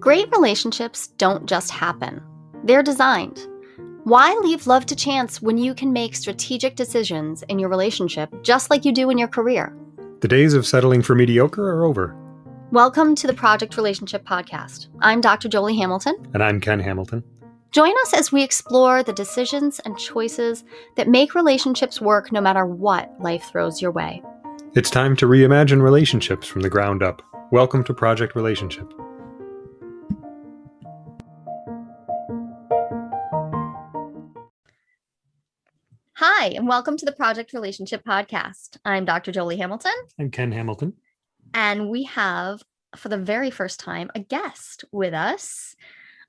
Great relationships don't just happen, they're designed. Why leave love to chance when you can make strategic decisions in your relationship just like you do in your career? The days of settling for mediocre are over. Welcome to the Project Relationship Podcast. I'm Dr. Jolie Hamilton. And I'm Ken Hamilton. Join us as we explore the decisions and choices that make relationships work no matter what life throws your way. It's time to reimagine relationships from the ground up. Welcome to Project Relationship. Hi, and welcome to the Project Relationship Podcast. I'm Dr. Jolie Hamilton. I'm Ken Hamilton. And we have, for the very first time, a guest with us.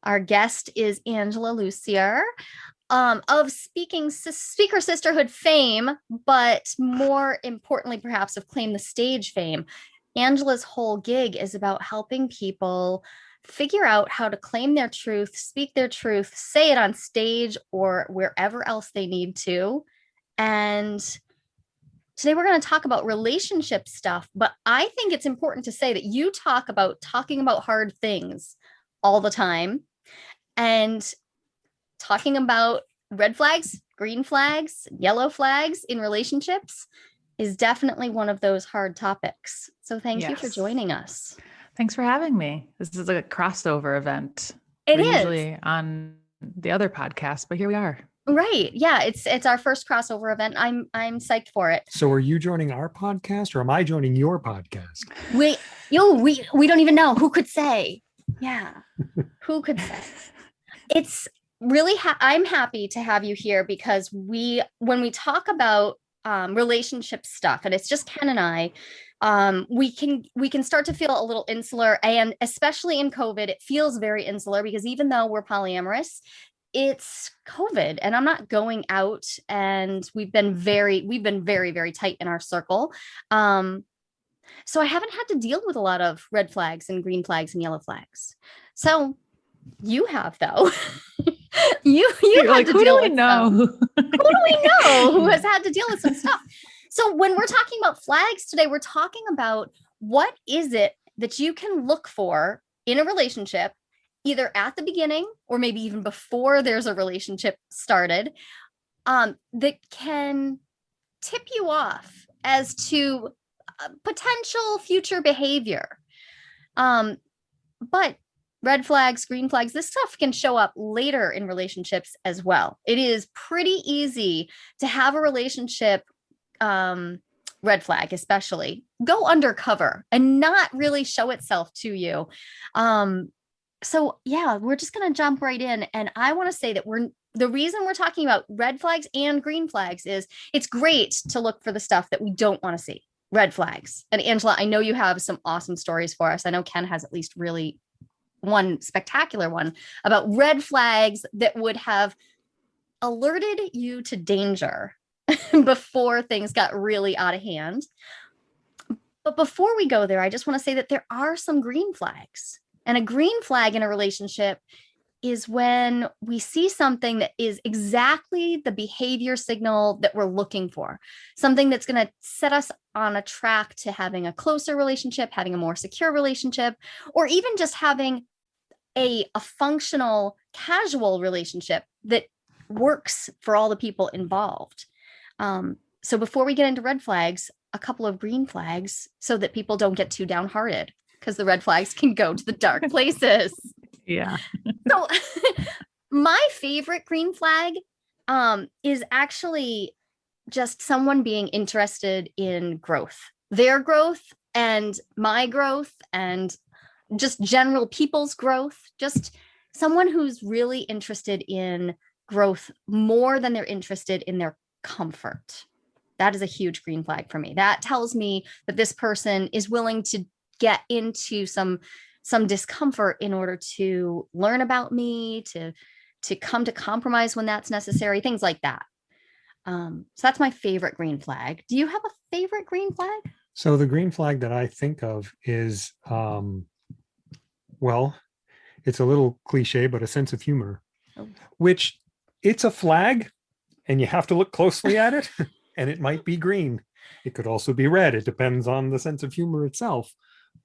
Our guest is Angela Lussier um, of speaking speaker sisterhood fame, but more importantly, perhaps of claim the stage fame. Angela's whole gig is about helping people figure out how to claim their truth, speak their truth, say it on stage or wherever else they need to. And today we're going to talk about relationship stuff, but I think it's important to say that you talk about talking about hard things all the time and talking about red flags, green flags, yellow flags in relationships is definitely one of those hard topics. So thank yes. you for joining us. Thanks for having me. This is a crossover event. It is. usually on the other podcast, but here we are. Right. Yeah, it's it's our first crossover event. I'm I'm psyched for it. So are you joining our podcast or am I joining your podcast? We yo, we we don't even know. Who could say? Yeah. Who could say? It's really ha I'm happy to have you here because we when we talk about um relationship stuff and it's just Ken and I um, we can we can start to feel a little insular and especially in COVID, it feels very insular because even though we're polyamorous, it's COVID and I'm not going out and we've been very, we've been very, very tight in our circle. Um, so I haven't had to deal with a lot of red flags and green flags and yellow flags. So you have though. you you have like, to who do we know? who do we know who has had to deal with some stuff? So when we're talking about flags today, we're talking about what is it that you can look for in a relationship, either at the beginning or maybe even before there's a relationship started, um, that can tip you off as to uh, potential future behavior. Um, but red flags, green flags, this stuff can show up later in relationships as well. It is pretty easy to have a relationship um, red flag, especially go undercover and not really show itself to you. Um, so yeah, we're just going to jump right in. And I want to say that we're the reason we're talking about red flags and green flags is it's great to look for the stuff that we don't want to see red flags. And Angela, I know you have some awesome stories for us. I know Ken has at least really one spectacular one about red flags that would have alerted you to danger before things got really out of hand. But before we go there, I just want to say that there are some green flags. And a green flag in a relationship is when we see something that is exactly the behavior signal that we're looking for, something that's going to set us on a track to having a closer relationship, having a more secure relationship, or even just having a, a functional, casual relationship that works for all the people involved. Um, so before we get into red flags, a couple of green flags so that people don't get too downhearted because the red flags can go to the dark places. yeah. so my favorite green flag um, is actually just someone being interested in growth, their growth and my growth and just general people's growth, just someone who's really interested in growth more than they're interested in their comfort. That is a huge green flag for me. That tells me that this person is willing to get into some some discomfort in order to learn about me, to to come to compromise when that's necessary, things like that. Um, so that's my favorite green flag. Do you have a favorite green flag? So the green flag that I think of is, um, well, it's a little cliche, but a sense of humor, oh. which it's a flag, and you have to look closely at it and it might be green. It could also be red. It depends on the sense of humor itself.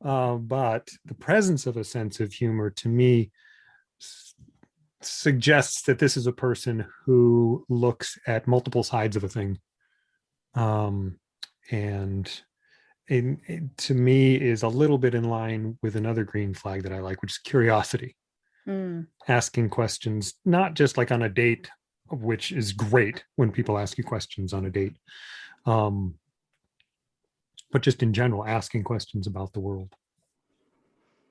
Uh, but the presence of a sense of humor to me suggests that this is a person who looks at multiple sides of a thing. Um, and to me is a little bit in line with another green flag that I like, which is curiosity. Mm, asking questions, not just like on a date, which is great when people ask you questions on a date, um, but just in general, asking questions about the world.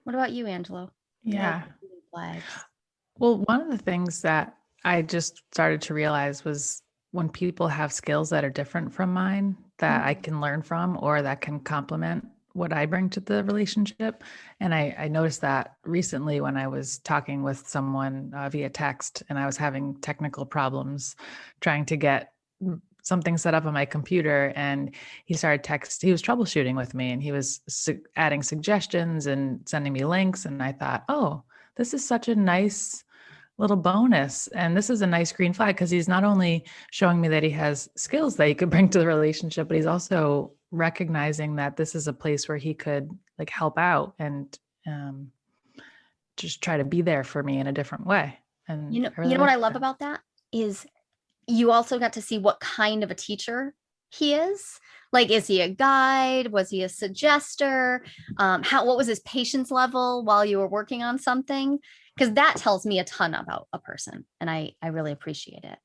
What about you, Angela? Yeah. Well, one of the things that I just started to realize was when people have skills that are different from mine that I can learn from or that can complement what I bring to the relationship. And I, I noticed that recently when I was talking with someone uh, via text and I was having technical problems trying to get something set up on my computer and he started text he was troubleshooting with me and he was su- adding suggestions and sending me links and i thought oh this is such a nice little bonus and this is a nice green flag because he's not only showing me that he has skills that he could bring to the relationship but he's also recognizing that this is a place where he could like help out and um, just try to be there for me in a different way and You know, really you know what I love that. about that is you also got to see what kind of a teacher he is. Like, is he a guide? Was he a suggester? Um, how what was his patience level while you were working on something? Because that tells me a ton about a person, and I I really appreciate it.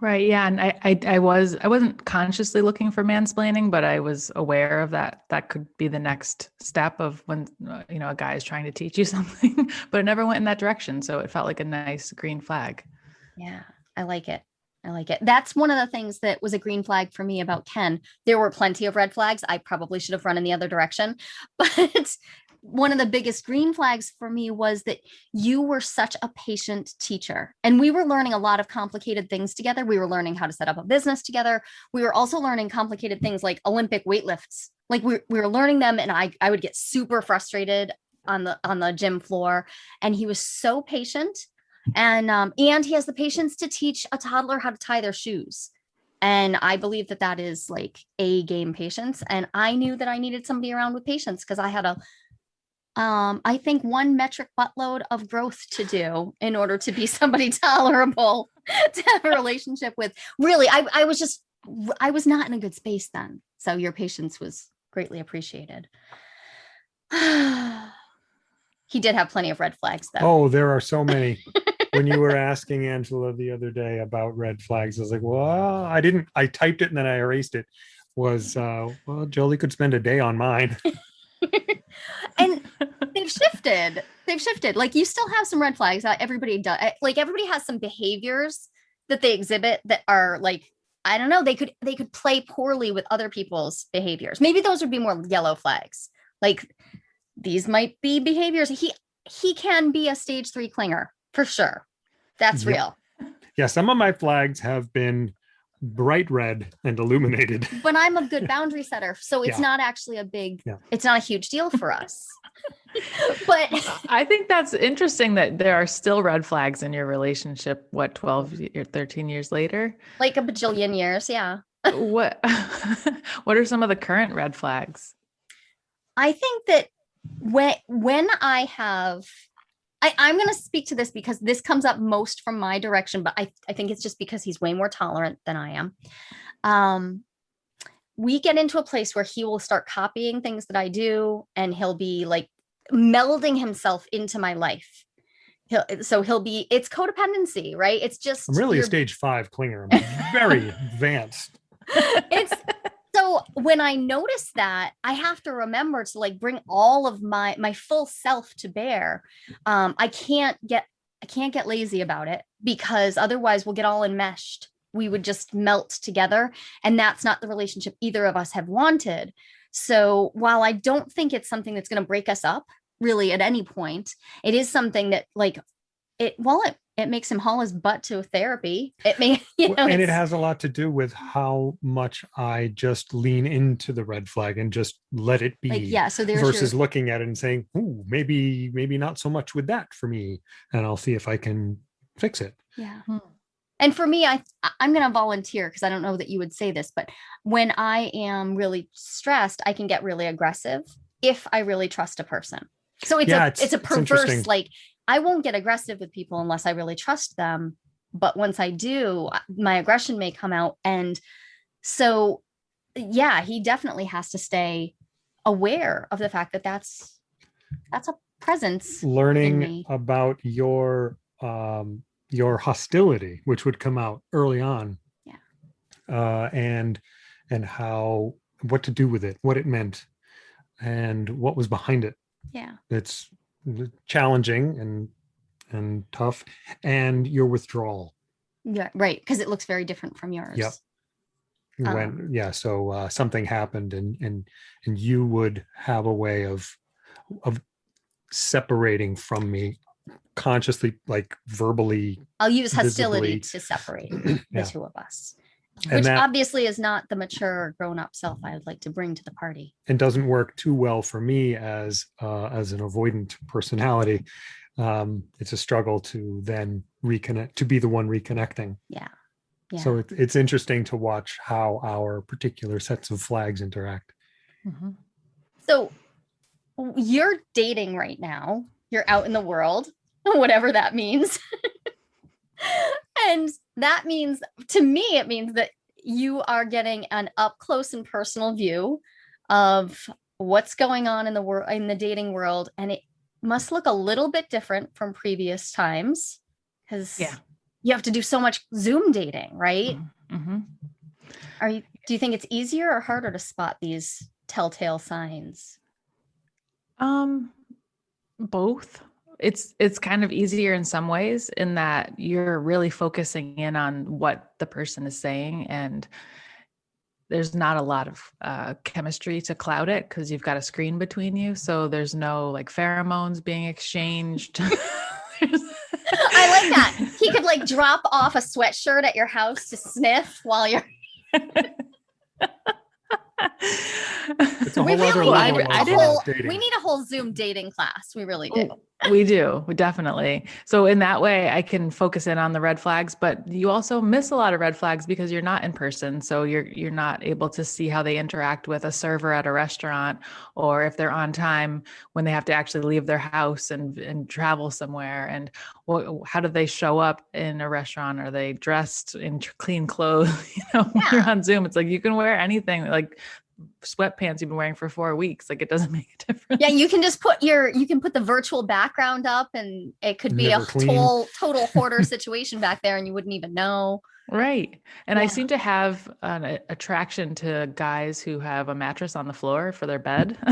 Right. Yeah. And I, I, I was, I wasn't consciously looking for mansplaining, but I was aware of that. That could be the next step of when, you know, a guy is trying to teach you something, but it never went in that direction. So it felt like a nice green flag. Yeah, I like it. I like it. That's one of the things that was a green flag for me about Ken. There were plenty of red flags. I probably should have run in the other direction. But one of the biggest green flags for me was that you were such a patient teacher. And we were learning a lot of complicated things together. We were learning how to set up a business together. We were also learning complicated things like Olympic weightlifts. Like we, we were learning them and I, I would get super frustrated on the on the gym floor. And he was so patient and um and he has the patience to teach a toddler how to tie their shoes. And i believe that that is like a game patience. And i knew that i needed somebody around with patience because i had a um i think one metric buttload of growth to do in order to be somebody tolerable to have a relationship with. Really i i was just i was not in a good space then. So your patience was greatly appreciated. He did have plenty of red flags though. Oh, there are so many. when you were asking Angela the other day about red flags, I was like, well, I didn't, I typed it and then I erased it. Was, uh, well, Jolie could spend a day on mine. and they've shifted they've shifted like you still have some red flags uh, everybody does like everybody has some behaviors that they exhibit that are like i don't know they could they could play poorly with other people's behaviors maybe those would be more yellow flags like these might be behaviors he he can be a stage three clinger for sure that's Yep. real Yeah, some of my flags have been bright red and illuminated. but i'm a good boundary setter so it's Yeah. not actually a big Yeah. it's not a huge deal for us but I think that's interesting that there are still red flags in your relationship. What, 12 or 13 years later? like a bajillion years yeah what, what are some of the current red flags? I think that when when I have I, I'm gonna speak to this because this comes up most from my direction, but I, I think it's just because he's way more tolerant than I am. Um we get into a place where he will start copying things that I do and he'll be like melding himself into my life. He'll so he'll be it's codependency, right? It's just I'm really a stage five clinger. I'm very advanced. it's so when i notice that i have to remember to like bring all of my my full self to bear. Um i can't get i can't get lazy about it because otherwise we'll get all enmeshed. We would just melt together and that's not the relationship either of us have wanted. So while i don't think it's something that's going to break us up really at any point it is something that like it while it it makes him haul his butt to therapy it may you know and it has a lot to do with how much I just lean into the red flag and just let it be. like yeah so there's versus your, looking at it and saying, "Ooh, maybe, maybe not so much with that for me," and I'll see if I can fix it. Yeah. Hmm. And for me, I I'm gonna volunteer because I don't know that you would say this, but when I am really stressed, I can get really aggressive if I really trust a person. So it's Yeah, a it's- it's, a it's perverse like I won't get aggressive with people unless I really trust them. But once I do, my aggression may come out. And so, yeah, he definitely has to stay aware of the fact that that's that's a presence. learning about your um your hostility which would come out early on Yeah. uh and and how what to do with it what it meant and what was behind it Yeah. it's challenging and and tough and your withdrawal Yeah. Right. Because it looks very different from yours. when yeah so uh something happened and and and you would have a way of of separating from me consciously like verbally I'll use hostility visibly- to separate the Yeah. two of us. And Which that- obviously is not the mature grown-up self I would like to bring to the party. and doesn't work too well for me as uh, as an avoidant personality. Um, it's a struggle to then reconnect, to be the one reconnecting. Yeah. Yeah. So it, it's interesting to watch how our particular sets of flags interact. Mhm. So you're dating right now. You're out in the world, whatever that means. and that means to me it means that you are getting an up close and personal view of what's going on in the world in the dating world and it must look a little bit different from previous times cuz Yeah. you have to do so much Zoom dating, right? Mhm. Are you do you think it's easier or harder to spot these telltale signs? Um, both. It's it's kind of easier in some ways in that you're really focusing in on what the person is saying and there's not a lot of uh, chemistry to cloud it because you've got a screen between you so there's no like pheromones being exchanged I like that. He could like drop off a sweatshirt at your house to sniff while you're we really need a whole, we need a whole Zoom dating class. We really do. we do we definitely. So in that way i can focus in on the red flags but you also miss a lot of red flags because you're not in person. So you're you're not able to see how they interact with a server at a restaurant or if they're on time when they have to actually leave their house and and travel somewhere. And how do they show up in a restaurant? Are they dressed in clean clothes? You know when you're on zoom it's like you can wear anything like sweatpants you've been wearing for four weeks like it doesn't make a difference Yeah, you can just put your you can put the virtual background up and it could be Never a clean. total total hoarder situation back there and you wouldn't even know. Right. And I seem to have an a- attraction to guys who have a mattress on the floor for their bed.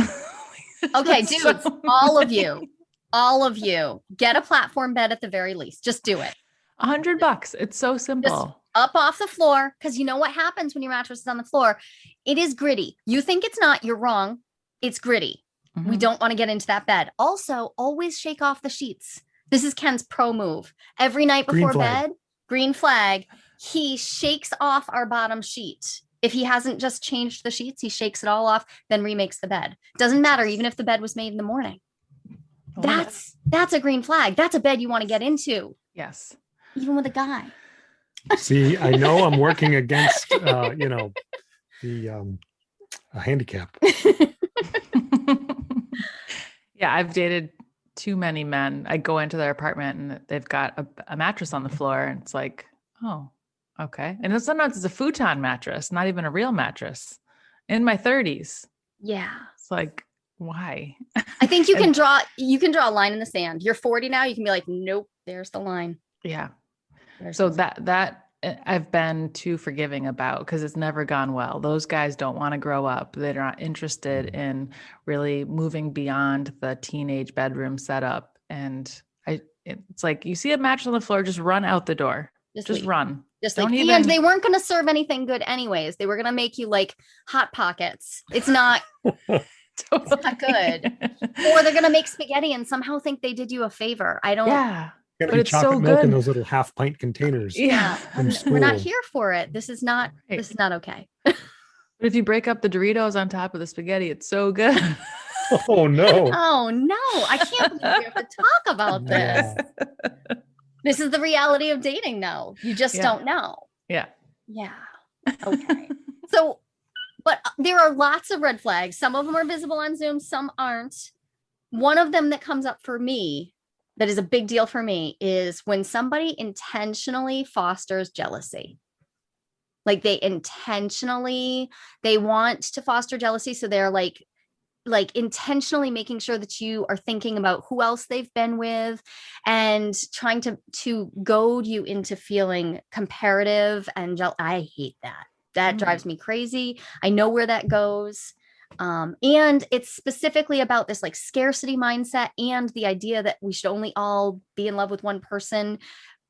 Okay, So all of you, all of you, get a platform bed at the very least. Just do it. A hundred bucks. It's so simple. Up off the floor because you know what happens when your mattress is on the floor? It is gritty. You think it's not you're wrong. It's gritty. We Mhm. don't want to get into that bed. Also always shake off the sheets. This is ken's pro move. Every night before flag. bed green flag he shakes off our bottom sheet. If he hasn't just changed the sheets he shakes it all off then remakes the bed. Doesn't matter even if the bed was made in the morning. Oh, that's that's a green flag. That's a bed you want to get into. Yes. even with a guy See, I know I'm working against, uh, you know, the um, a handicap. yeah, I've dated too many men. I go into their apartment and they've got a, a mattress on the floor, and it's like, oh, okay. And then sometimes it's a futon mattress, not even a real mattress. In my 30s, yeah it's like, why? I think you can draw you can draw a line in the sand. You're 40 now, you can be like, nope, there's the line. Yeah. There's So that that uh, I've been too forgiving about because it's never gone well. Those guys don't want to grow up. They're not interested in really moving beyond the teenage bedroom setup. And I, it's like you see a match on the floor, just run out the door. just, Just run. Just don't like, even- and they weren't going to serve anything good anyways. They were going to make you like hot pockets. It's not, It's not good. or they're going to make spaghetti and somehow think they did you a favor. I don't, yeah. Gotta But it's chocolate so milk in those little half pint containers. Yeah. I'm- we're not here for it. This is not, Right. this is not okay. But if you break up the Doritos on top of the spaghetti, it's so good. Oh no. Oh no, I can't believe we have to talk about this. Yeah. This is the reality of dating now. You just Yeah. don't know. yeah. Yeah. Okay. so but uh, there are lots of red flags. Some of them are visible on Zoom, some aren't. One of them that comes up for me that is a big deal for me is when somebody intentionally fosters jealousy. Like they intentionally, they want to foster jealousy. So they're like, like intentionally making sure that you are thinking about who else they've been with and trying to to goad you into feeling comparative and jealous. I hate that. That Mm. drives me crazy. I know where that goes. Um, and it's specifically about this like scarcity mindset and the idea that we should only all be in love with one person.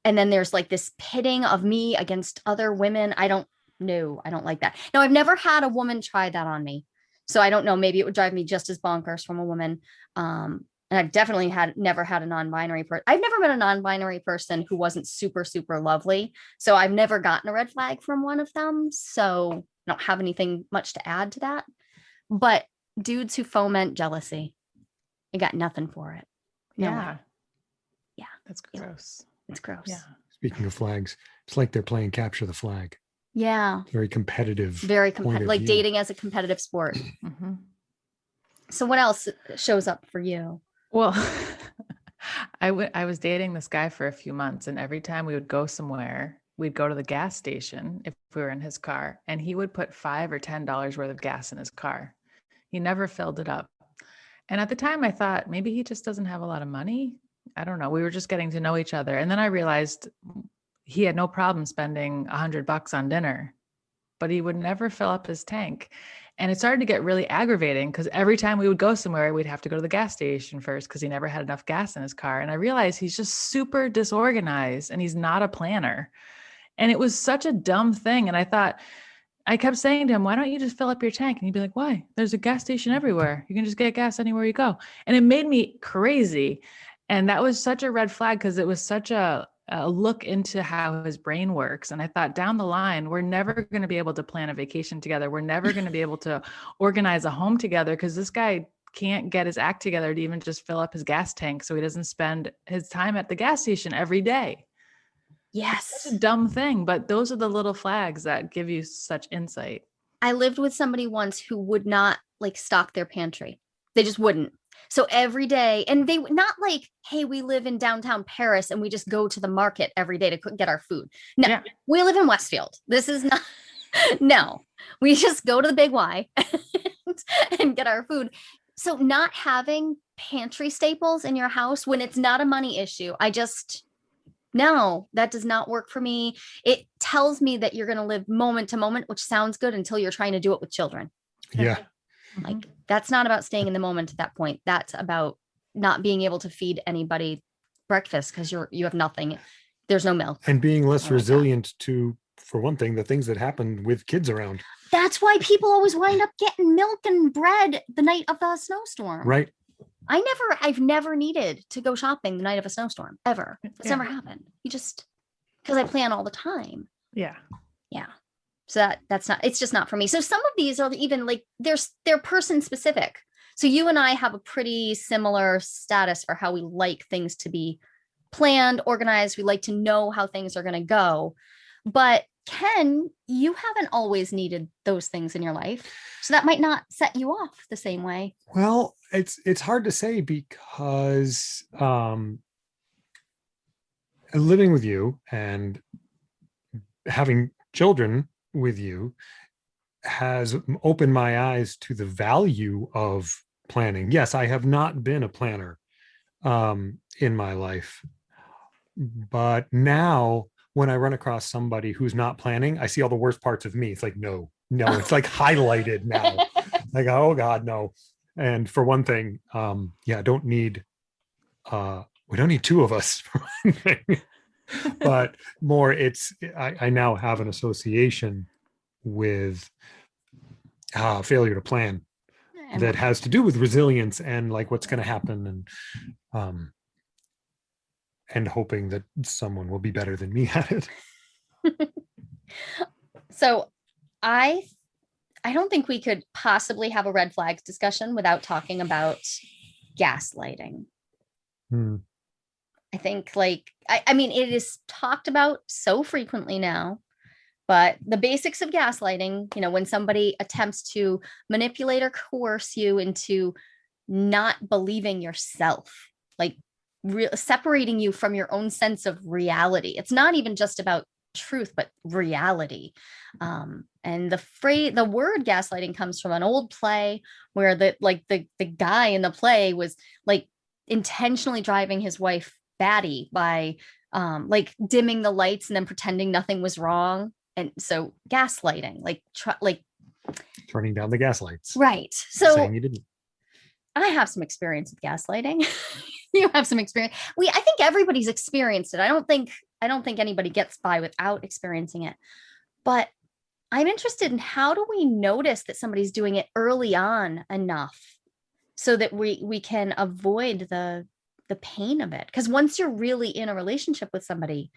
And then there's like this pitting of me against other women. I don't know. I don't like that. Now, I've never had a woman try that on me. So I don't know. Maybe it would drive me just as bonkers from a woman. Um, and I've definitely had never had a non-binary person. I've never met a non-binary person who wasn't super, super lovely. So I've never gotten a red flag from one of them. So I don't have anything much to add to that. But dudes who foment jealousy, I got nothing for it. No way. yeah. Yeah. That's Yeah. gross. It's gross. Yeah. Speaking of flags, it's like they're playing capture the flag. Yeah. Very competitive. Very competitive, like view. dating as a competitive sport. hmm So what else shows up for you? Well, I wa- I was dating this guy for a few months, and every time we would go somewhere, we'd go to the gas station if we were in his car, and he would put five or ten dollars worth of gas in his car. He never filled it up. And at the time, I thought maybe he just doesn't have a lot of money. I don't know. We were just getting to know each other, and then I realized he had no problem spending a hundred bucks on dinner, but he would never fill up his tank. And it started to get really aggravating because every time we would go somewhere, we'd have to go to the gas station first because he never had enough gas in his car. And I realized he's just super disorganized and he's not a planner. And it was such a dumb thing. And I thought, I kept saying to him, why don't you just fill up your tank? And he'd be like, why? There's a gas station everywhere. You can just get gas anywhere you go. And it made me crazy. And that was such a red flag because it was such a, a look into how his brain works. And I thought down the line, we're never going to be able to plan a vacation together. We're never going to be able to organize a home together because this guy can't get his act together to even just fill up his gas tank so he doesn't spend his time at the gas station every day. Yes. Such a dumb thing, but those are the little flags that give you such insight. I lived with somebody once who would not like stock their pantry. They just wouldn't. So every day, and they would not like, hey, we live in downtown Paris and we just go to the market every day to get our food. No, Yeah. we live in Westfield. This is not, no, we just go to the big Y and, and get our food. So not having pantry staples in your house when it's not a money issue, I just, no, that does not work for me. It tells me that you're going to live moment to moment, which sounds good until you're trying to do it with children. Yeah. Like Mhm. that's not about staying in the moment at that point. That's about not being able to feed anybody breakfast because you're you have nothing. There's no milk. And being less I like that. resilient to, for one thing, the things that happen with kids around. That's why people always wind up getting milk and bread the night of the snowstorm. Right. I never, I've never needed to go shopping the night of a snowstorm ever. Mm, it's Yeah. never happened. You just because I plan all the time. Yeah. Yeah. So that that's not it's just not for me. So some of these are even like there's they're person specific. So you and I have a pretty similar status for how we like things to be planned, organized. We like to know how things are going to go. But Ken, you haven't always needed those things in your life. So that might not set you off the same way. Well, it's it's hard to say because um living with you and having children with you has opened my eyes to the value of planning. Yes, I have not been a planner um in my life. But now when I run across somebody who's not planning, I see all the worst parts of me. It's like no, no, it's like highlighted now. Like oh god, no and for one thing um yeah don't need uh we don't need two of us for one thing but more it's I, I now have an association with uh failure to plan that has to do with resilience and like what's going to happen and um and hoping that someone will be better than me at it So I I don't think we could possibly have a red flags discussion without talking about gaslighting. Hmm. I think like I, I mean it is talked about so frequently now. but the basics of gaslighting, you know, when somebody attempts to manipulate or coerce you into not believing yourself, like separating you from your own sense of reality. It's not even just about truth, but reality. Um, and the phrase, the word gaslighting comes from an old play where the like the the guy in the play was like intentionally driving his wife batty by um like dimming the lights and then pretending nothing was wrong and so gaslighting like like Turning down the gas lights. right so saying you didn't. i have some experience with gaslighting you have some experience. We i think everybody's experienced it. I don't think i don't think anybody gets by without experiencing it. But i'm interested in how do we notice that somebody's doing it early on enough so that we we can avoid the the pain of it? Because once you're really in a relationship with somebody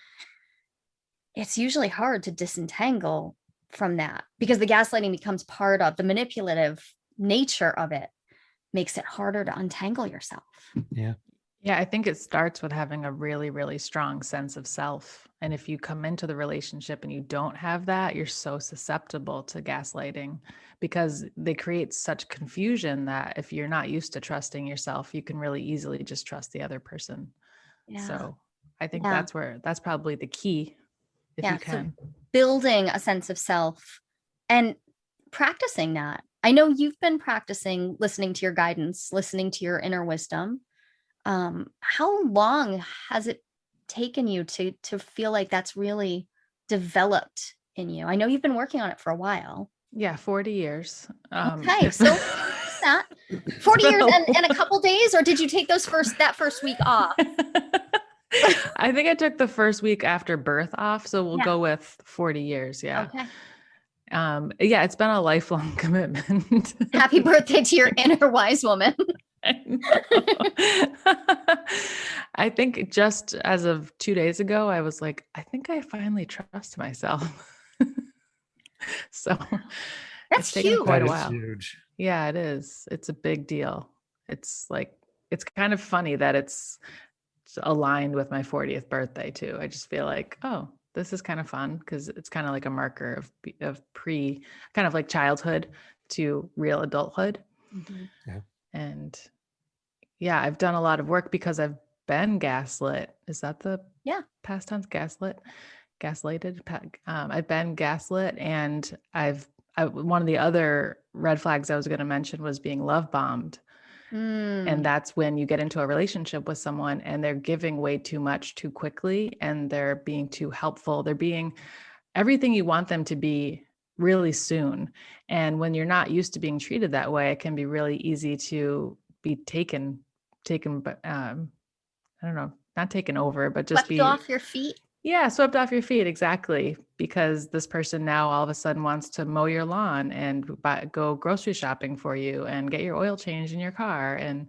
it's usually hard to disentangle from that because the gaslighting becomes part of the manipulative nature of it makes it harder to untangle yourself. Yeah. Yeah, I think it starts with having a really, really strong sense of self. And if you come into the relationship and you don't have that, you're so susceptible to gaslighting because they create such confusion that if you're not used to trusting yourself, you can really easily just trust the other person. yeah So I think Yeah. that's where that's probably the key if Yeah, you so can. building a sense of self and practicing that. I know you've been practicing listening to your guidance, listening to your inner wisdom. Um, how long has it taken you to to feel like that's really developed in you? I know you've been working on it for a while. Yeah, 40 years. Um, Okay, so that 40 years and, and a couple days, or did you take those first that first week off? I think I took the first week after birth off, so we'll Yeah. go with 40 years. Yeah. Okay. Um, yeah, it's been a lifelong commitment. Happy birthday to your inner wise woman. I. I think just as of two days ago, I was like, I think I finally trust myself. so That's it's taken huge. quite a is while. huge. Yeah, it is. It's a big deal. It's like it's kind of funny that it's aligned with my 40th birthday too. I just feel like, oh, this is kind of fun because it's kind of like a marker of of pre kind of like childhood to real adulthood. Mm-hmm. And yeah, I've done a lot of work because I've been gaslit. Is that the Yeah. past tense gaslit? Gaslighted. Um, I've been gaslit, and I've I, one of the other red flags I was going to mention was being love bombed, Mm, and that's when you get into a relationship with someone and they're giving way too much too quickly, and they're being too helpful. They're being everything you want them to be really soon. And when you're not used to being treated that way, it can be really easy to be taken, taken, but um, I don't know, not taken over, but just swept be off your feet. yeah, swept off your feet exactly because this person now all of a sudden wants to mow your lawn and buy, go grocery shopping for you and get your oil changed in your car and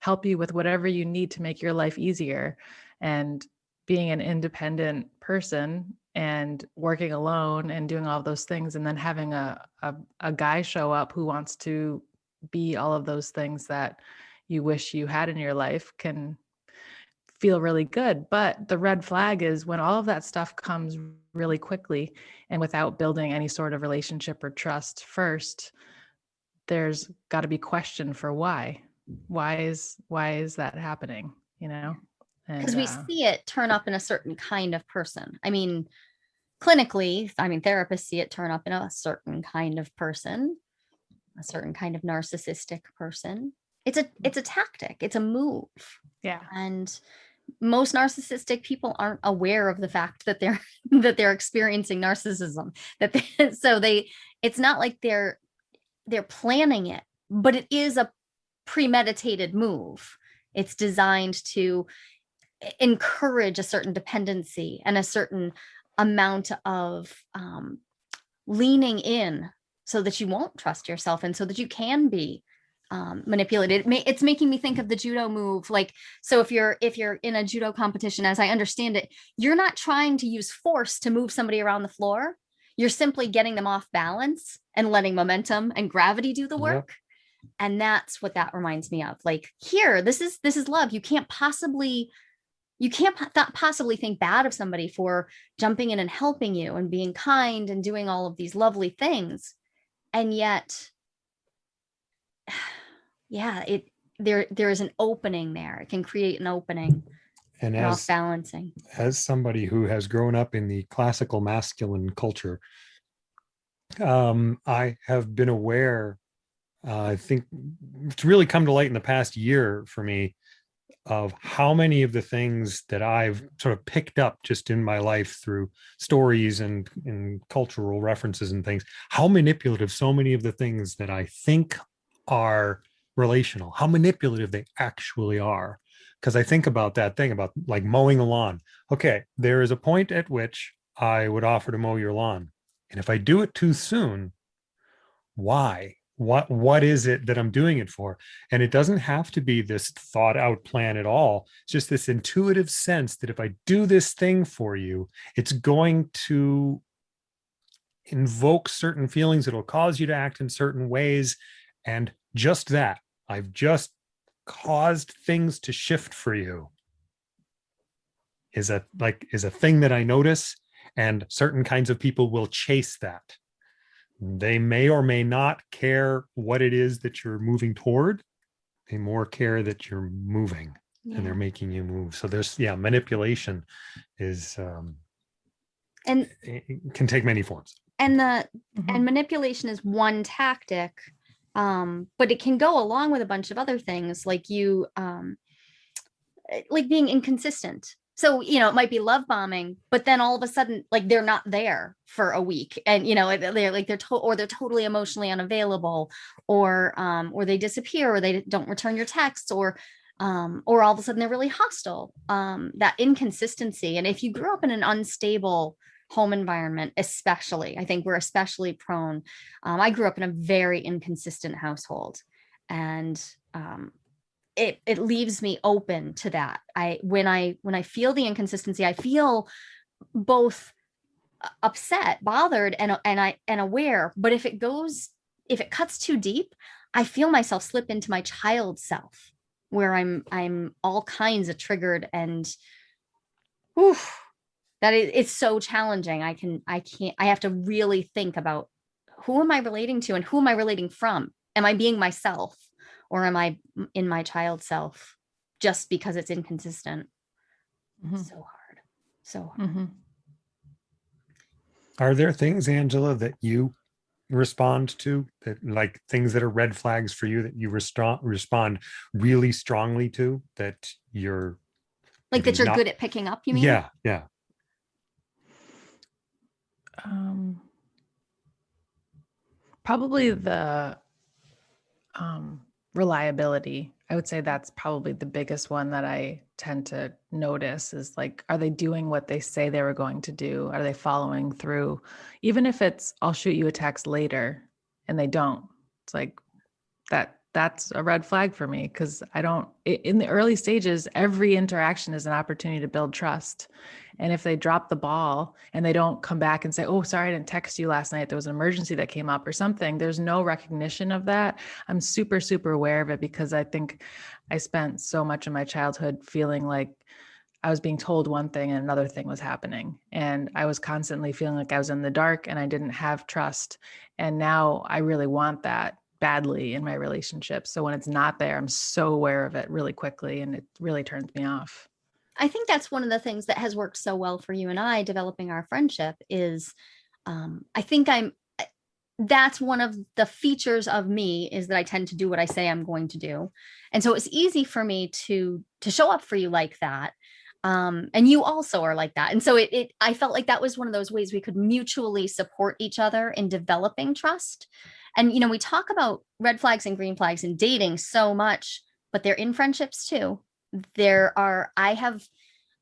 help you with whatever you need to make your life easier. And being an independent person and working alone and doing all those things and then having a, a a guy show up who wants to be all of those things that you wish you had in your life can feel really good. But the red flag is when all of that stuff comes really quickly and without building any sort of relationship or trust first, there's got to be question for why. Why is why is that happening? You know? because we uh, see it turn up in a certain kind of person. I mean, clinically, I mean, therapists see it turn up in a certain kind of person, a certain kind of narcissistic person. It's a mm. it's a tactic. It's a move, yeah. and most narcissistic people aren't aware of the fact that they're that they're experiencing narcissism. That they, so they it's not like they're they're planning it, but it is a premeditated move. It's designed to e- encourage a certain dependency and a certain amount of um, leaning in so that you won't trust yourself and so that you can be um, manipulated. It ma- it's making me think of the judo move. Like, so if you're if you're in a judo competition, as I understand it, you're not trying to use force to move somebody around the floor. You're simply getting them off balance and letting momentum and gravity do the Yep. work. And that's what that reminds me of. Like here, this is this is love. You can't possibly you can't not possibly think bad of somebody for jumping in and helping you and being kind and doing all of these lovely things and yet yeah it there there is an opening there it can create an opening And as balancing as somebody who has grown up in the classical masculine culture, um, I have been aware. Uh, I think it's really come to light in the past year for me of how many of the things that I've sort of picked up just in my life through stories and, and cultural references and things, how manipulative so many of the things that I think are relational, how manipulative they actually are because I think about that thing about like mowing a lawn. Okay, there is a point at which I would offer to mow your lawn. And if I do it too soon, why? What what is it that I'm doing it for? And it doesn't have to be this thought out plan at all. It's just this intuitive sense that if I do this thing for you, it's going to invoke certain feelings, it'll cause you to act in certain ways. And just that, I've just caused things to shift for you is a like is a thing that I notice and certain kinds of people will chase that. They may or may not care what it is that you're moving toward. They more care that you're moving and they're making you move. So there's yeah, manipulation is um and it it can take many forms. and the Mhm. and manipulation is one tactic um but it can go along with a bunch of other things like you um eh, like being inconsistent so you know it might be love bombing but then all of a sudden like they're not there for a week and you know they're like they're to- or they're totally emotionally unavailable or um or they disappear or they don't return your texts or um or all of a sudden they're really hostile um that inconsistency. And if you grew up in an unstable home environment especially i think we're especially prone um, i grew up in a very inconsistent household and um, it it leaves me open to that. I when i when i feel the inconsistency i feel both uh, upset bothered and and i and aware. But if it goes if it cuts too deep i feel myself slip into my child self where i'm i'm all kinds of triggered and oof, that it, it's so challenging. I can i can't i have to really think about who am i relating to and who am i relating from? Am i being myself or am I in my child self just because it's inconsistent Mhm. so hard so hard. Mhm. Are there things, Angela, that you respond to that like things that are red flags for you that you respond respond really strongly to that you're like that you're not- good at picking up you mean yeah yeah Um, probably the um, reliability. I would say that's probably the biggest one that I tend to notice is like, are they doing what they say they were going to do? Are they following through? Even if it's, I'll shoot you a text later and they don't, it's like that. That's a red flag for me because I don't, in the early stages, every interaction is an opportunity to build trust. And if they drop the ball and they don't come back and say, oh, sorry, I didn't text you last night. There was an emergency that came up or something, there's no recognition of that. I'm super, super aware of it because I think I spent so much of my childhood feeling like I was being told one thing and another thing was happening. And I was constantly feeling like I was in the dark and I didn't have trust. And now I really want that badly in my relationship. So when it's not there, I'm so aware of it really quickly and it really turns me off. I think that's one of the things that has worked so well for you and I developing our friendship is um, I think I'm that's one of the features of me is that I tend to do what I say I'm going to do. And so it's easy for me to to show up for you like that. Um, and you also are like that. And so it, it I felt like that was one of those ways we could mutually support each other in developing trust. And you know, we talk about red flags and green flags in dating so much, but they're in friendships too. There are i have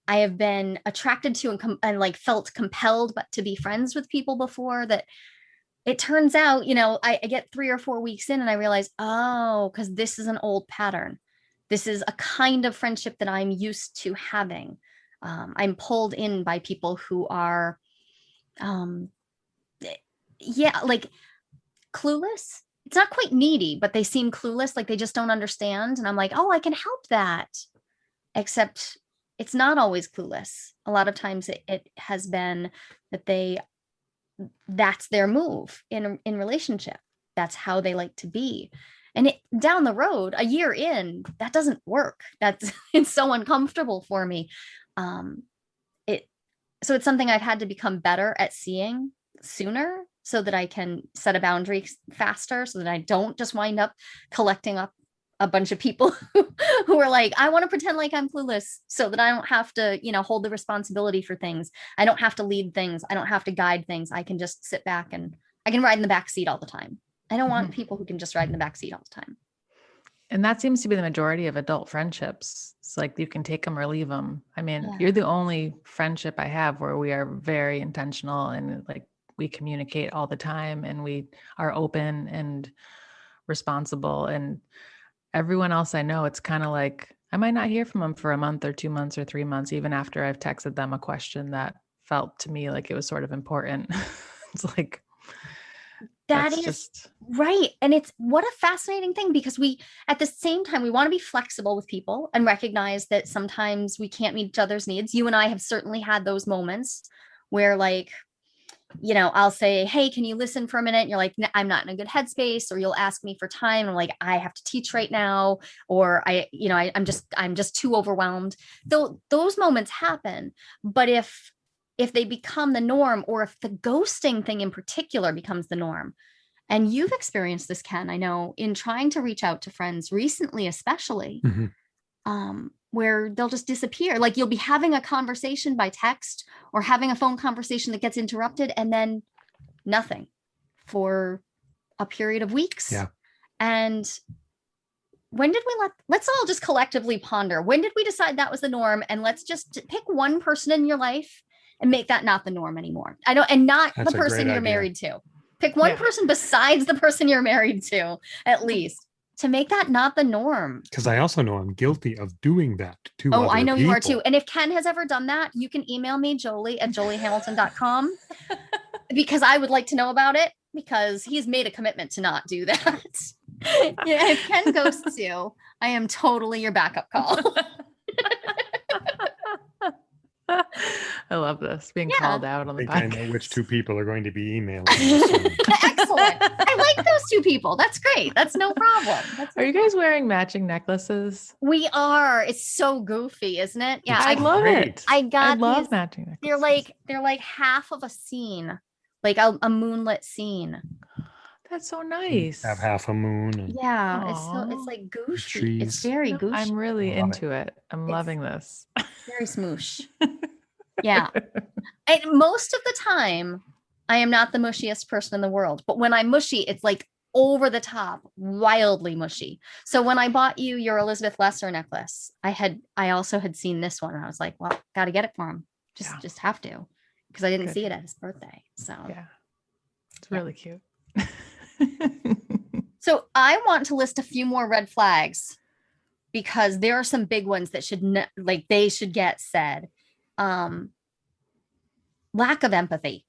i have been attracted to and, and like felt compelled but to be friends with people before that it turns out you know I, I get three or four weeks in and i realize oh because this is an old pattern. This is a kind of friendship that i'm used to having. Um, i'm pulled in by people who are um eh, yeah like clueless it's not quite needy but they seem clueless like they just don't understand and i'm like oh i can help that except it's not always clueless. A lot of times it, it has been that they that's their move in in relationship. That's how they like to be. And it, down the road, a year in, that doesn't work. That's it's so uncomfortable for me. Um, it so it's something I've had to become better at seeing sooner so that I can set a boundary faster so that I don't just wind up collecting up a bunch of people who are like, I want to pretend like I'm clueless so that I don't have to, you know, hold the responsibility for things. I don't have to lead things. I don't have to guide things. I can just sit back and I can ride in the back seat all the time. I don't want Mhm. people who can just ride in the back seat all the time. And that seems to be the majority of adult friendships. It's like you can take them or leave them. I mean, Yeah. you're the only friendship I have where we are very intentional and like we communicate all the time and we are open and responsible. And everyone else I know, it's kind of like I might not hear from them for a month or two months or three months, even after I've texted them a question that felt to me like it was sort of important. it's like, That is just, Right. And it's what a fascinating thing because we, at the same time, we want to be flexible with people and recognize that sometimes we can't meet each other's needs. You and I have certainly had those moments where, like, you know, I'll say, Hey, can you listen for a minute? And you're like, I'm not in a good headspace, or you'll ask me for time. And I'm like, I have to teach right now, or I, you know, I, I'm just, I'm just too overwhelmed. Though those moments happen. But if, if they become the norm, or if the ghosting thing in particular becomes the norm, and you've experienced this, Ken, I know, in trying to reach out to friends recently, especially, Mhm. um, where they'll just disappear. Like you'll be having a conversation by text or having a phone conversation that gets interrupted and then nothing for a period of weeks. Yeah. And when did we let, let's all just collectively ponder, when did we decide that was the norm? And let's just pick one person in your life and make that not the norm anymore. I don't, and not That's the person you're idea. married to. Pick one Yeah. person besides the person you're married to, at least, to make that not the norm. Because I also know I'm guilty of doing that too. Oh, I other know you are too. And if Ken has ever done that, you can email me, Jolie at joliehamilton.com, because I would like to know about it because he's made a commitment to not do that. yeah, if Ken ghosts you, I am totally your backup call. I love this being Yeah. called out on I the think podcast. I know which two people are going to be emailing. Excellent. I like those two people. That's great. That's no problem. That's Are you guys wearing matching necklaces? we are. It's so goofy, isn't it? Yeah, I, I, love great. it. I got. I love these- matching necklaces. they're like they're like half of a scene, like a, a moonlit scene. that's so nice. Have half a moon. And Yeah, it's so it's like goofy. It's very No, goofy, I'm really Love it. into it. I'm It's- loving this. very smoosh. yeah, and most of the time, I am not the mushiest person in the world. But when I'm mushy, it's like over the top, wildly mushy. So when I bought you your Elizabeth Lesser necklace, I had I also had seen this one, and I was like, well, got to get it for him. Just Yeah. just have to, because I didn't Good. see it at his birthday. So. Yeah. It's Yeah. really cute. So I want to list a few more red flags because there are some big ones that should like they should get said. Um lack of empathy.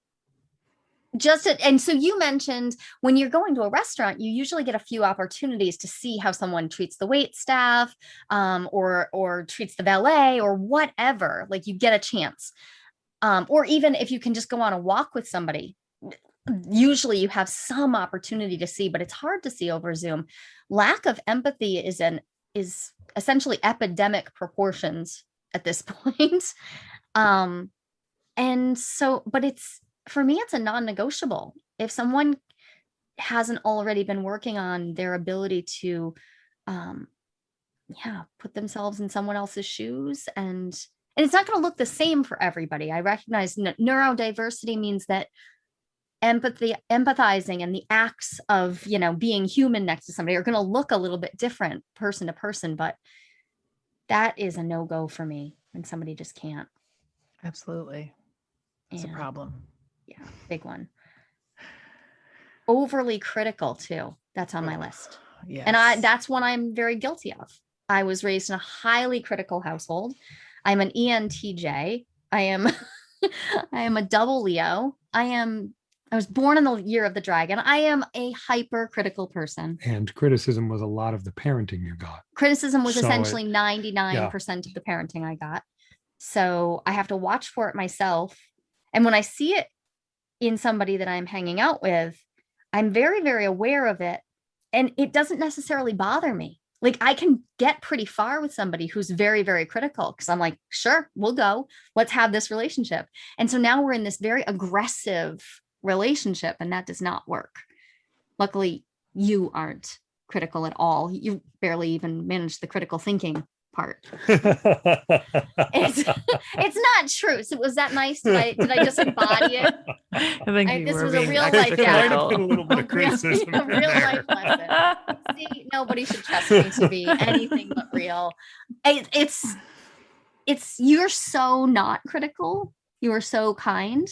Just a- and so you mentioned when you're going to a restaurant, you usually get a few opportunities to see how someone treats the wait staff, um, or or treats the valet or whatever. Like you get a chance, um, or even if you can just go on a walk with somebody, usually you have some opportunity to see but it's hard to see over zoom lack of empathy is an is essentially epidemic proportions at this point. Um and so but it's for me it's a non-negotiable. If someone hasn't already been working on their ability to um yeah put themselves in someone else's shoes and and it's not going to look the same for everybody. I recognize neurodiversity means that empathy empathizing and the acts of you know being human next to somebody are going to look a little bit different person to person but that is a no-go for me when somebody just can't. Absolutely. It's a problem. yeah big one. Overly critical too that's on my list. Yeah. and i that's one i'm very guilty of. I was raised in a highly critical household. I'm an entj i am i am a double leo. I am i was born in the year of the dragon i am a hypercritical person and criticism was a lot of the parenting you got. criticism was So essentially 99% of the parenting i got So I have to watch for it myself. And when I see it in somebody that I'm hanging out with, I'm very, very aware of it. And it doesn't necessarily bother me. Like I can get pretty far with somebody who's very, very critical because I'm like, sure, we'll go. Let's have this relationship. And so now we're in this very aggressive relationship, and that does not work. Luckily, you aren't critical at all. You barely even manage the critical thinking part. It's it's not true. So was that nice? Did I did I just embody it? I think I- you this were was a real life There might have critical. a little bit of A real- criticism a real life lesson. See, nobody should trust me to be anything but real. It, it's it's you're so not critical. You are so kind,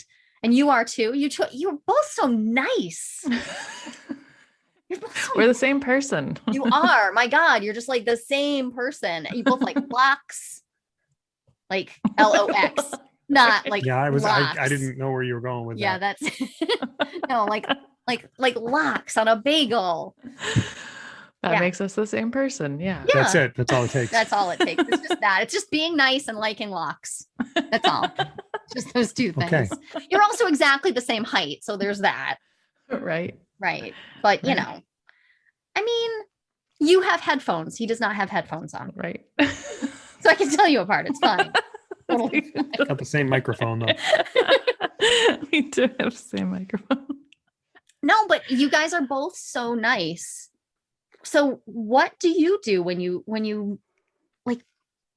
and you are too. You two, you're both so nice. You're both so We're the same person. you are. My God, you're just like the same person. You both like blocks, like L O X, not like Yeah, I was. I, I didn't know where you were going with Yeah, that. Yeah, that's no like like like lox on a bagel. That Yeah. makes us the same person. Yeah. Yeah. That's it. That's all it takes. That's all it takes. It's just that. It's just being nice and liking lox. That's all. just those two things. Okay. You're also exactly the same height, so there's that, Right. right? But you Right. know, I mean, you have headphones. He does not have headphones on, Right. so I can tell you apart. It's fine. Totally fine. Got the same microphone though. we do have the same microphone. No, but you guys are both so nice. So what do you do when you when you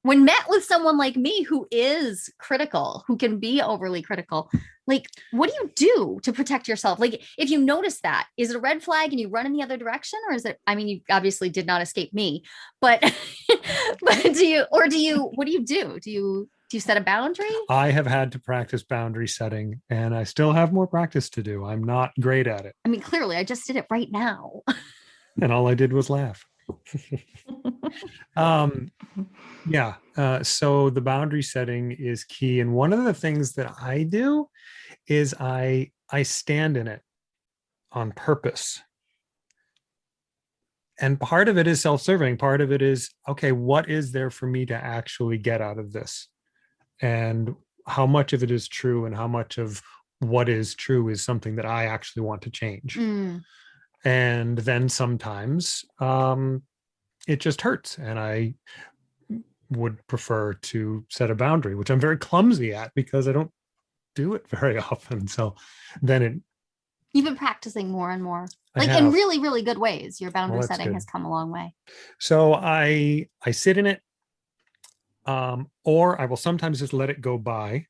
when met with someone like me who is critical, who can be overly critical? Like what do you do to protect yourself? Like if you notice that, is it a red flag and you run in the other direction or is it I mean you obviously did not escape me, but but do you or do you what do you do? Do you do you set a boundary? I have had to practice boundary setting and I still have more practice to do. I'm not great at it. I mean clearly I just did it right now. And all I did was laugh. um yeah uh so the boundary setting is key and one of the things that i do is i i stand in it on purpose. And part of it is self-serving part of it is okay what is there for me to actually get out of this? And how much of it is true and how much of what is true is something that i actually want to change. Mm, and then sometimes um it just hurts and i would prefer to set a boundary which i'm very clumsy at because i don't do it very often so then it You've been practicing more and more. Like in really really good ways your boundary that's setting good. has come a long way so i i sit in it um or i will sometimes just let it go by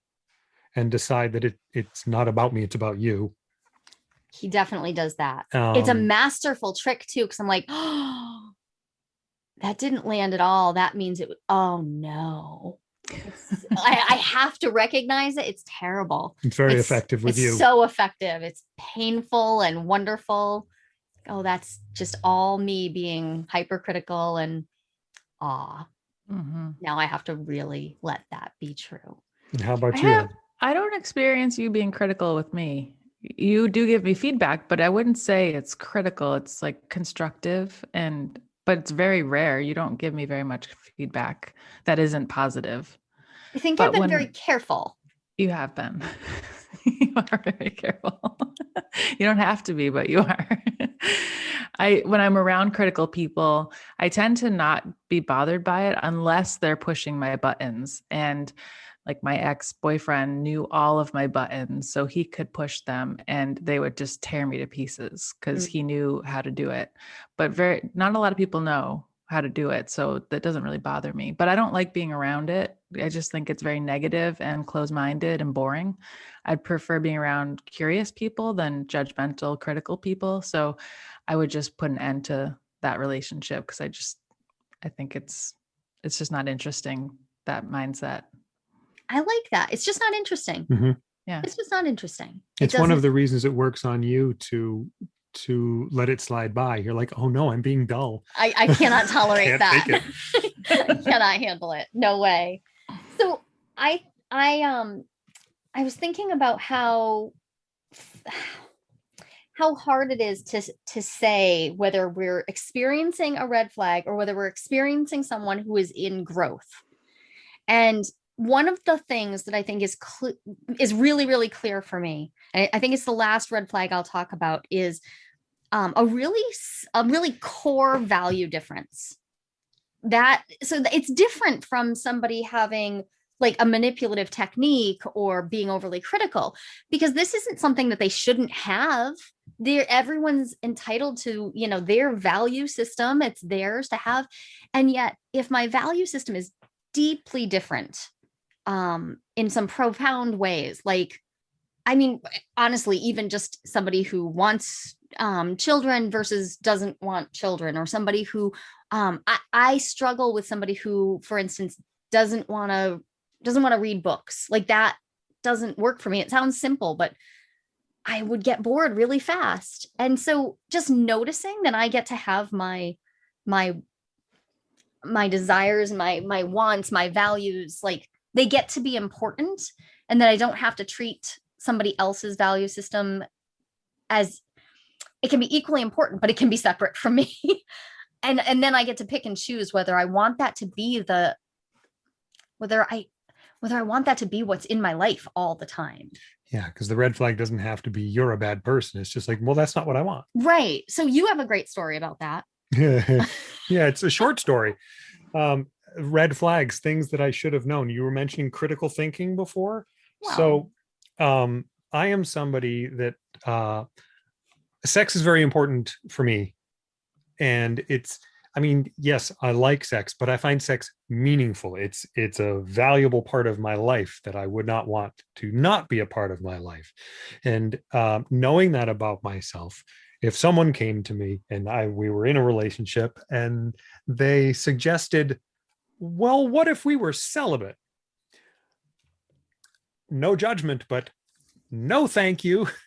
and decide that it it's not about me it's about you he definitely does that. It's a Um, masterful trick too because i'm like oh that didn't land at all. That means it w- oh no. I, I have to recognize it. It's terrible. It's very It's- effective with it's you. so effective. It's painful and wonderful. Oh that's just all me being hypercritical and ah Mhm. now i have to really let that be true. And how about I you? have- I don't experience you being critical with me. You do give me feedback, but I wouldn't say it's critical. It's like constructive and but it's very rare. You don't give me very much feedback that isn't positive. i think But i've been very careful You have been. you are very careful. you don't have to be, but you are. I when I'm around critical people, I tend to not be bothered by it unless they're pushing my buttons. And like my ex-boyfriend knew all of my buttons, so he could push them and they would just tear me to pieces because Mm. he knew how to do it. But very not a lot of people know how to do it. So that doesn't really bother me. But I don't like being around it. I just think it's very negative and close-minded and boring. I'd prefer being around curious people than judgmental, critical people. So I would just put an end to that relationship because I just I think it's it's just not interesting that mindset. I like that. It's just not interesting. Mhm. Yeah. It's just not interesting. It it's one of the reasons it works on you to to let it slide by you're like oh no i'm being dull I, I cannot tolerate Can't that. I cannot handle it. No way. So I I um I was thinking about how how hard it is to to say whether we're experiencing a red flag or whether we're experiencing someone who is in growth. And one of the things that I think is is really really clear for me, and I think it's the last red flag I'll talk about is um, a really a really core value difference. That so it's different from somebody having like a manipulative technique or being overly critical because this isn't something that they shouldn't have they're everyone's entitled to you know their value system it's theirs to have and yet if my value system is deeply different um in some profound ways like i mean honestly even just somebody who wants um children versus doesn't want children or somebody who um i, I struggle with somebody who for instance doesn't want to doesn't want to read books. Like that doesn't work for me. It sounds simple but i would get bored really fast. And so just noticing that i get to have my my my desires my my wants my values like they get to be important and that i don't have to treat somebody else's value system as it can be equally important but it can be separate from me and and then i get to pick and choose whether i want that to be the whether i whether i want that to be what's in my life all the time Yeah, because the red flag doesn't have to be you're a bad person. It's just like, well, that's not what I want. right so you have a great story about that yeah, it's a short story. Um, red flags, things that I should have known. You were mentioning critical thinking before. So um, I am somebody that uh, sex is very important for me. And it's, I mean, yes, I like sex, but I find sex meaningful. It's it's a valuable part of my life that I would not want to not be a part of my life. And um, knowing that about myself, if someone came to me and I we were in a relationship and they suggested, well, what if we were celibate? No judgment, but no thank you.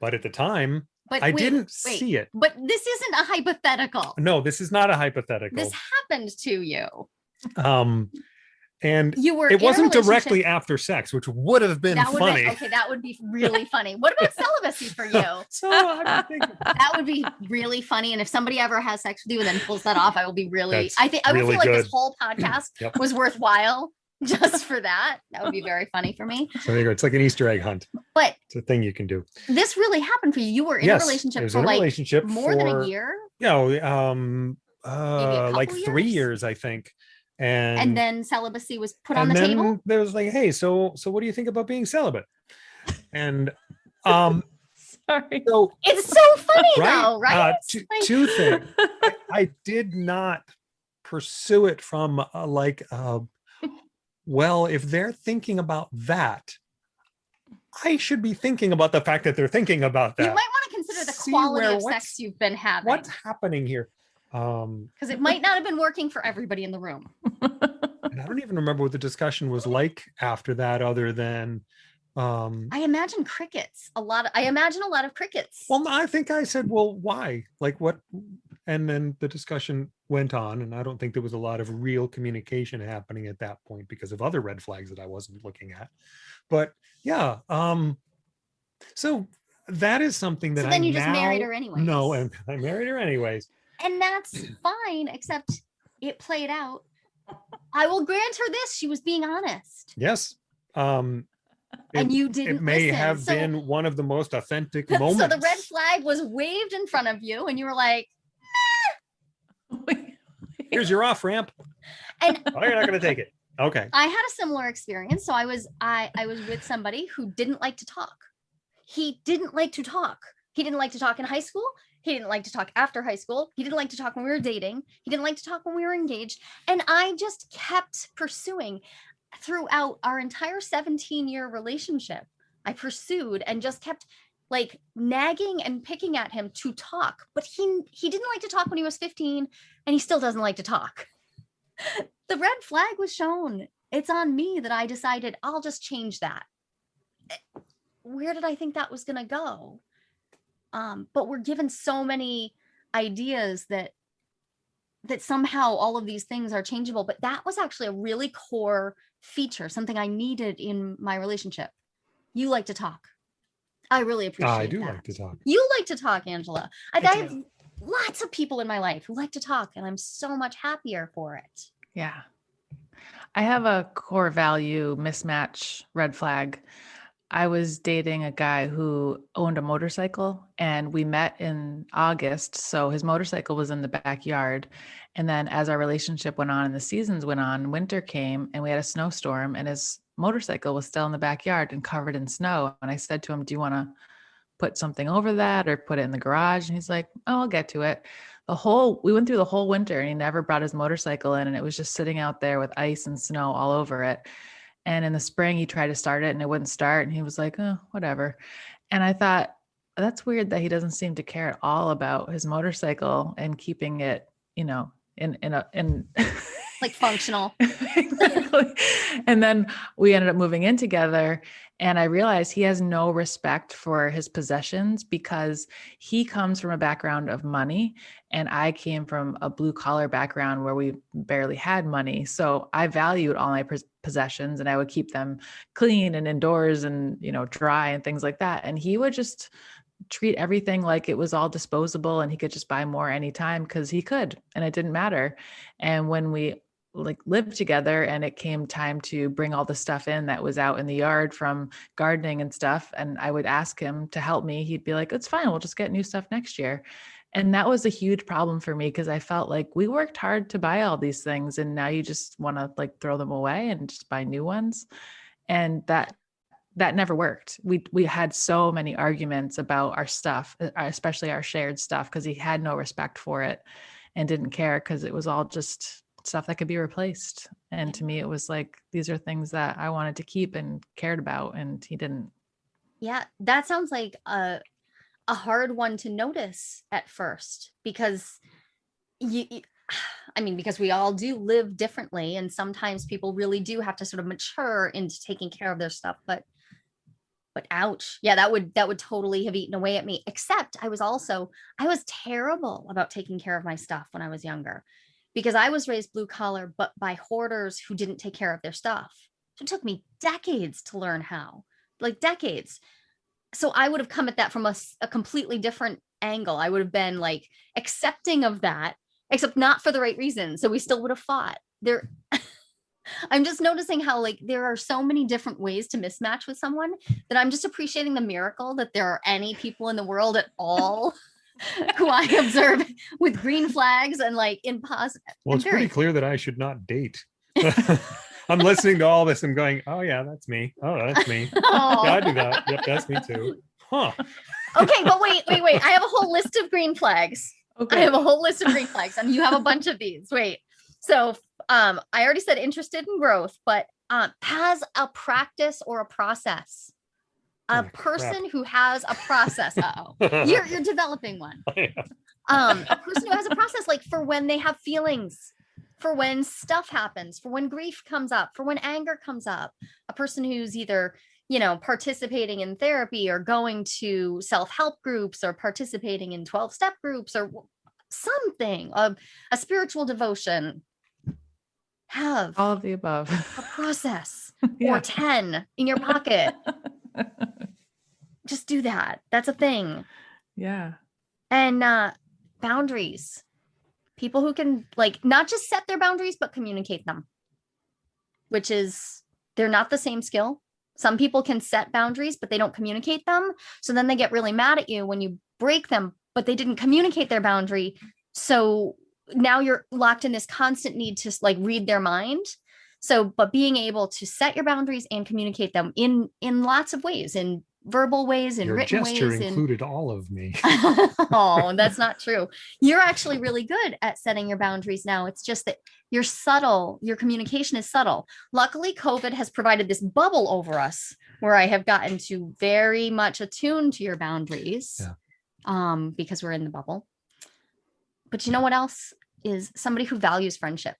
But at the time, but I wait, didn't wait, see it. but this isn't a hypothetical No, this is not a hypothetical. this happened to you um, and you were it wasn't directly after sex, which would have been would funny. be okay that would be really funny what about celibacy for you so that would be really funny and if somebody ever has sex with you and then pulls that off i will be really That's i think i would really feel like good. this whole podcast Yep. was worthwhile just for that that would be very funny for me so there you go. It's like an Easter egg hunt. but It's a thing you can do. this really happened for you you were in yes, a relationship for like relationship more than a for, year You know, um, uh, like couple three years? years, I think. And and then celibacy was put on the then table There was like, hey, so so what do you think about being celibate? And um, Sorry. so it's so funny right, though right Uh, two, Like- two things. I, I did not pursue it from uh, like, uh, well, if they're thinking about that, I should be thinking about the fact that they're thinking about that. you might want to consider the See quality where of sex you've been having What's happening here? Um, because it might not have been working for everybody in the room and I don't even remember what the discussion was like after that, other than, um, i imagine crickets a lot of, i imagine a lot of crickets well, I think I said, well, why? Like what? And then the discussion went on, and I don't think there was a lot of real communication happening at that point because of other red flags that I wasn't looking at. But yeah, um, so that is something that so I then you just married her anyway No, and I married her anyways. And that's fine except it played out i will grant her this she was being honest Yes. Um, and you didn't it may listen. have So- been one of the most authentic moments so the red flag was waved in front of you and you were like Here's your off ramp. and Oh, you're not going to take it. Okay. I had a similar experience. So I was I I was with somebody who didn't like to talk. He didn't like to talk. He didn't like to talk in high school. He didn't like to talk after high school. He didn't like to talk when we were dating. He didn't like to talk when we were engaged. And I just kept pursuing throughout our entire 17 year relationship. I pursued and just kept like nagging and picking at him to talk. But he he didn't like to talk when he was 15 and he still doesn't like to talk. the red flag was shown. It's on me that I decided I'll just change that. Eh, Where did I think that was going to go? Um, but we're given so many ideas that that somehow all of these things are changeable. But that was actually a really core feature, something I needed in my relationship. You like to talk. I really appreciate. I do that. like to talk. You like to talk, Angela. I, I I have lots of people in my life who like to talk, and I'm so much happier for it. Yeah. I have a core value mismatch red flag. I was dating a guy who owned a motorcycle and we met in August. So his motorcycle was in the backyard. And then as our relationship went on and the seasons went on, winter came and we had a snowstorm and his motorcycle was still in the backyard and covered in snow. And I said to him, Do you want to put something over that or put it in the garage? And he's like, Oh, I'll get to it. The whole, we went through the whole winter and he never brought his motorcycle in and it was just sitting out there with ice and snow all over it. And in the spring, he tried to start it and it wouldn't start. And he was like, oh, whatever. And I thought, that's weird that he doesn't seem to care at all about his motorcycle and keeping it, you know, in, in a, in like functional. And then we ended up moving in together. And I realized he has no respect for his possessions because he comes from a background of money. And I came from a blue collar background where we barely had money. So I valued all my possessions and I would keep them clean and indoors and, you know, dry and things like that. And he would just treat everything like it was all disposable and he could just buy more anytime because he could and it didn't matter. And when we like lived together and it came time to bring all the stuff in that was out in the yard from gardening and stuff and I would ask him to help me. He'd be like it's fine we'll just get new stuff next year. And that was a huge problem for me because I felt like we worked hard to buy all these things and now you just want to like throw them away and just buy new ones. And that that never worked. We we had so many arguments about our stuff, uh, especially our shared stuff because he had no respect for it and didn't care because it was all just stuff that could be replaced. And to me, it was like, these are things that I wanted to keep and cared about, and he didn't. Yeah, that sounds like a, a hard one to notice at first because you, I mean, because we all do live differently, and sometimes people really do have to sort of mature into taking care of their stuff. But, but ouch, yeah, that would that would totally have eaten away at me. Except I was also I was terrible about taking care of my stuff when I was younger because I was raised blue collar, but by hoarders who didn't take care of their stuff. So it took me decades to learn how, like decades. So I would have come at that from a, a completely different angle. I would have been like accepting of that, except not for the right reason. So we still would have fought. There, I'm just noticing how like there are so many different ways to mismatch with someone that I'm just appreciating the miracle that there are any people in the world at all who I observe with green flags and like in positive. Well, it's pretty clear that I should not date. I'm listening to all this I'm going, oh yeah, that's me. Oh, that's me. Oh. Yeah, I do that. Yep, that's me too. Huh. Okay, but wait, wait, wait. I have a whole list of green flags. Okay. I have a whole list of green flags and you have a bunch of these. Wait. So um, I already said interested in growth, but um, has a practice or a process a oh, person crap. who has a process. Uh oh, you're you're developing one. Um, a person who has a process, like for when they have feelings, for when stuff happens, for when grief comes up, for when anger comes up. A person who's either you know participating in therapy or going to self-help groups or participating in 12-step groups or something a, a spiritual devotion have all of the above a process yeah. or 10 in your pocket just do that. That's a thing. Yeah. And uh boundaries. People who can like not just set their boundaries, but communicate them, which is they're not the same skill. Some people can set boundaries, but they don't communicate them. So then they get really mad at you when you break them, but they didn't communicate their boundary. So now you're locked in this constant need to like read their mind so but being able to set your boundaries and communicate them in in lots of ways in verbal ways and Your written gesture ways included all of me. oh, that's not true. You're actually really good at setting your boundaries now. It's just that you're subtle, your communication is subtle. Luckily, COVID has provided this bubble over us where I have gotten to very much attune to your boundaries yeah. um, because we're in the bubble. But you know what else is somebody who values friendship?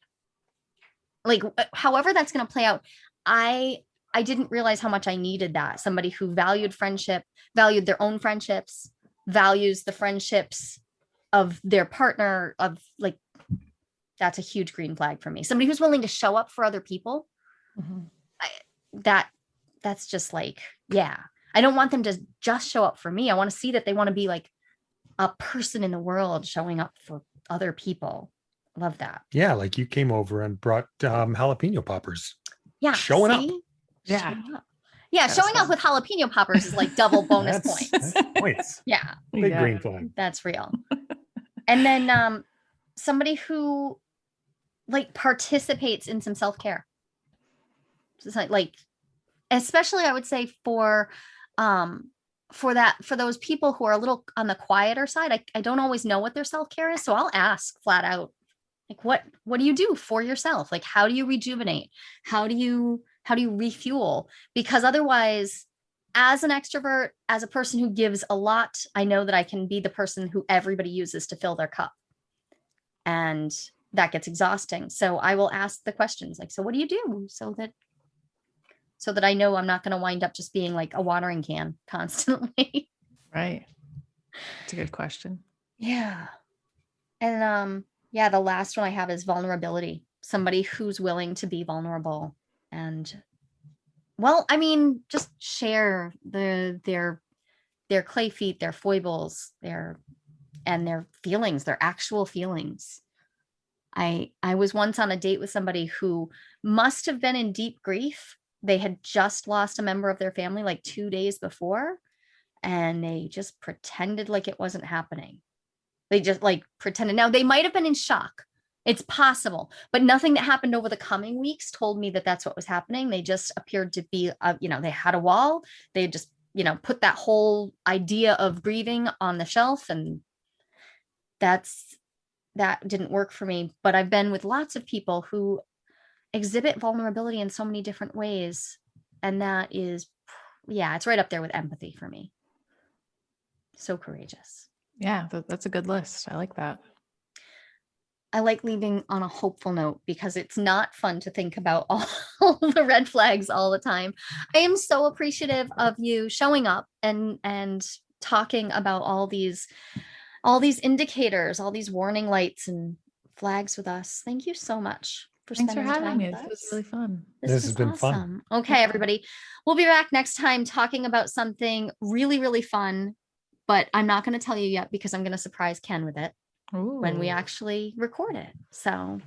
Like, uh, however that's going to play out, I I didn't realize how much I needed that. Somebody who valued friendship, valued their own friendships, values the friendships of their partner of like, that's a huge green flag for me. Somebody who's willing to show up for other people. Mm-hmm. I, that that's just like, yeah, I don't want them to just show up for me. I want to see that they want to be like a person in the world showing up for other people. Love that. Yeah, like you came over and brought um, jalapeno poppers. Yeah. Showing up. see? Yeah. Showing up. Yeah, That was showing up with jalapeno poppers is like double bonus That's- points. that's points. Yeah, Big Yeah. green flag. that's real. and then um somebody who like participates in some self-care. Just like, like especially I would say for um for that for those people who are a little on the quieter side, I, I don't always know what their self-care is. So I'll ask flat out, like what what do you do for yourself? Like how do you rejuvenate? How do you how do you refuel? Because otherwise as an extrovert, as a person who gives a lot, I know that I can be the person who everybody uses to fill their cup. And that gets exhausting. So I will ask the questions like, so what do you do so that so that I know I'm not going to wind up just being like a watering can constantly. Right. It's a good question. yeah. And um yeah, the last one I have is vulnerability. Somebody who's willing to be vulnerable and well, I mean, just share the their their clay feet, their foibles, their and their feelings, their actual feelings. I I was once on a date with somebody who must have been in deep grief. They had just lost a member of their family like 2 days before and they just pretended like it wasn't happening. They just like pretended. Now they might have been in shock. It's possible, but nothing that happened over the coming weeks told me that that's what was happening. They just appeared to be, uh, you know, they had a wall. They just, you know, put that whole idea of grieving on the shelf, and that's that didn't work for me. But I've been with lots of people who exhibit vulnerability in so many different ways, and that is, yeah, it's right up there with empathy for me. So courageous. Yeah, th- that's a good list. I like that. I like leaving on a hopeful note because it's not fun to think about all, all the red flags all the time. I am so appreciative of you showing up and and talking about all these all these indicators, all these warning lights and flags with us. Thank you so much for Thanks for spending having time me. with This was really fun. This has been fun. awesome. Okay, everybody. We'll be back next time talking about something really, really fun, but I'm not going to tell you yet because I'm going to surprise Ken with it when we actually record it. So,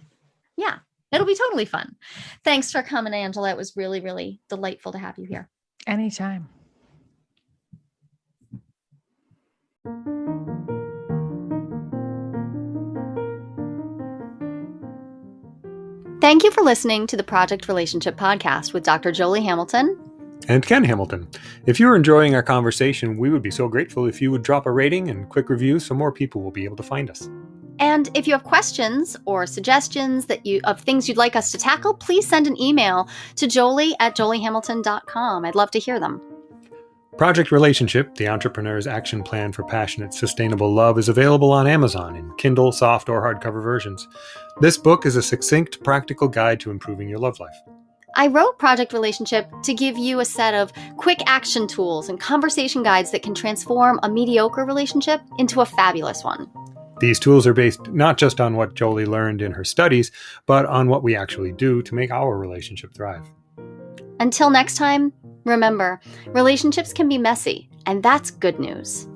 yeah, it'll be totally fun. Thanks for coming, Angela. It was really, really delightful to have you here. Anytime. Thank you for listening to the Project Relationship Podcast with Dr. Jolie Hamilton. And Ken Hamilton. If you're enjoying our conversation, we would be so grateful if you would drop a rating and quick review so more people will be able to find us. And if you have questions or suggestions that you of things you'd like us to tackle, please send an email to jolie at joliehamilton.com. I'd love to hear them. Project Relationship, the entrepreneur's action plan for passionate, sustainable love, is available on Amazon in Kindle, soft, or hardcover versions. This book is a succinct, practical guide to improving your love life. I wrote Project Relationship to give you a set of quick action tools and conversation guides that can transform a mediocre relationship into a fabulous one. These tools are based not just on what Jolie learned in her studies, but on what we actually do to make our relationship thrive. Until next time, remember relationships can be messy, and that's good news.